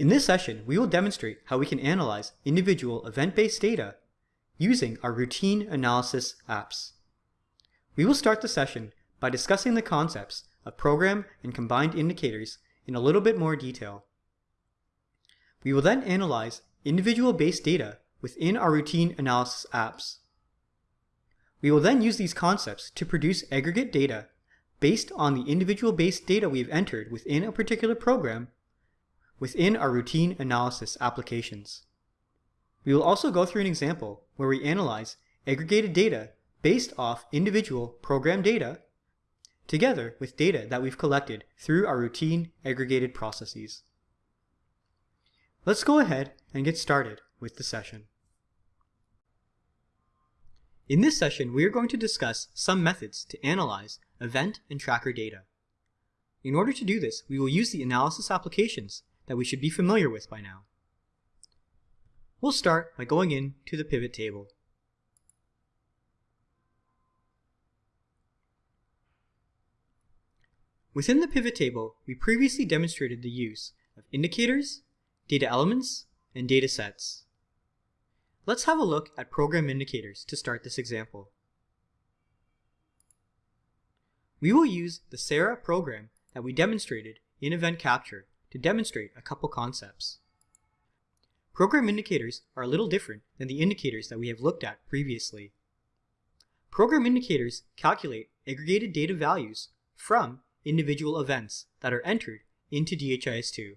In this session, we will demonstrate how we can analyze individual event-based data using our routine analysis apps. We will start the session by discussing the concepts of program and combined indicators in a little bit more detail. We will then analyze individual based data within our routine analysis apps. We will then use these concepts to produce aggregate data based on the individual based data we've entered within a particular program within our routine analysis applications. We will also go through an example where we analyze aggregated data based off individual program data together with data that we've collected through our routine aggregated processes. Let's go ahead and get started with the session. In this session, we are going to discuss some methods to analyze event and tracker data. In order to do this, we will use the analysis applications that we should be familiar with by now. We'll start by going in to the pivot table. Within the pivot table, we previously demonstrated the use of indicators, data elements, and data sets. Let's have a look at program indicators to start this example. We will use the SARA program that we demonstrated in Event Capture to demonstrate a couple concepts. Program indicators are a little different than the indicators that we have looked at previously. Program indicators calculate aggregated data values from individual events that are entered into DHIS2.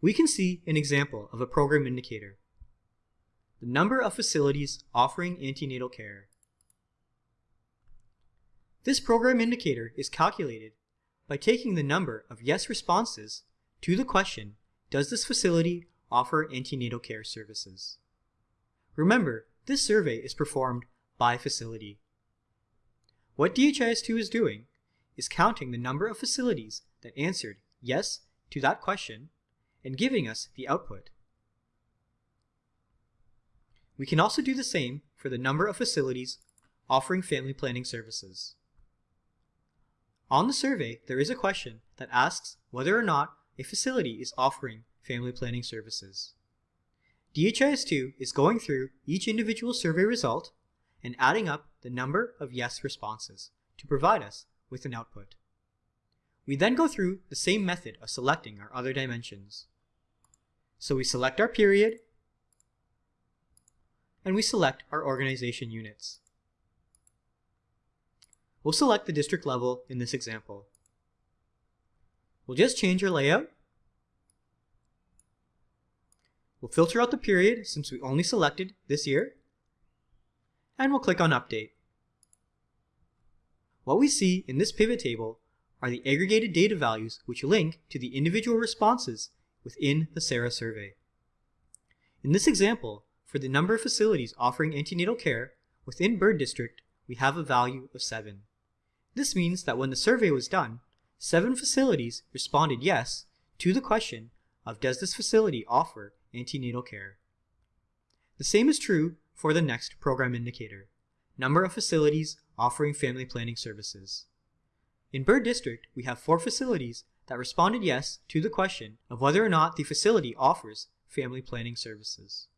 We can see an example of a program indicator. The number of facilities offering antenatal care. This program indicator is calculated by taking the number of yes responses to the question, does this facility offer antenatal care services? Remember, this survey is performed by facility. What DHIS2 is doing is counting the number of facilities that answered yes to that question and giving us the output. We can also do the same for the number of facilities offering family planning services. On the survey, there is a question that asks whether or not a facility is offering family planning services. DHIS2 is going through each individual survey result and adding up the number of yes responses to provide us with an output. We then go through the same method of selecting our other dimensions. So we select our period, and we select our organization units. We'll select the district level in this example. We'll just change our layout. We'll filter out the period since we only selected this year. And we'll click on Update. What we see in this pivot table are the aggregated data values which link to the individual responses within the SARA survey. In this example, for the number of facilities offering antenatal care within Bird District, we have a value of 7. This means that when the survey was done, seven facilities responded yes to the question of does this facility offer antenatal care. The same is true for the next program indicator, number of facilities offering family planning services. In Bird District, we have four facilities that responded yes to the question of whether or not the facility offers family planning services.